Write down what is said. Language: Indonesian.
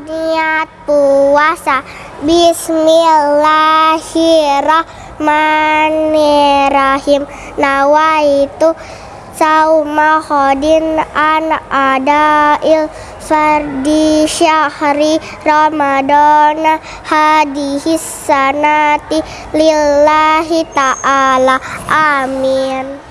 niat puasa. Bismillahirrahmanirrahim. Nawaitu sauma khodin an adail fardi syahri ramadana hadihis sanati lillahi ta'ala. Amin.